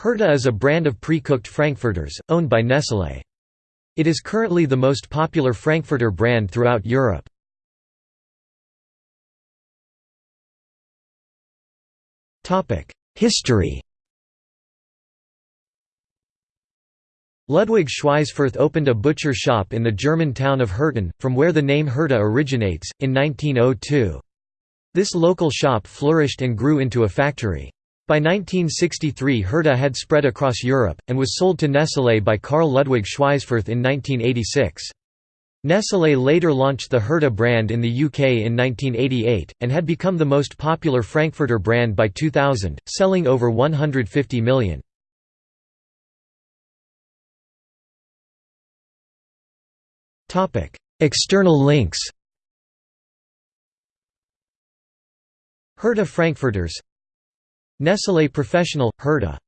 Herta is a brand of pre-cooked frankfurters, owned by Nestlé. It is currently the most popular frankfurter brand throughout Europe. History Ludwig Schweisfurth opened a butcher shop in the German town of Herten, from where the name Herta originates, in 1902. This local shop flourished and grew into a factory. By 1963 Herta had spread across Europe, and was sold to Nestlé by Carl Ludwig Schweisfurth in 1986. Nestlé later launched the Herta brand in the UK in 1988, and had become the most popular Frankfurter brand by 2000, selling over 150 million. External links Herta Frankfurters Nestlé Professional – Herta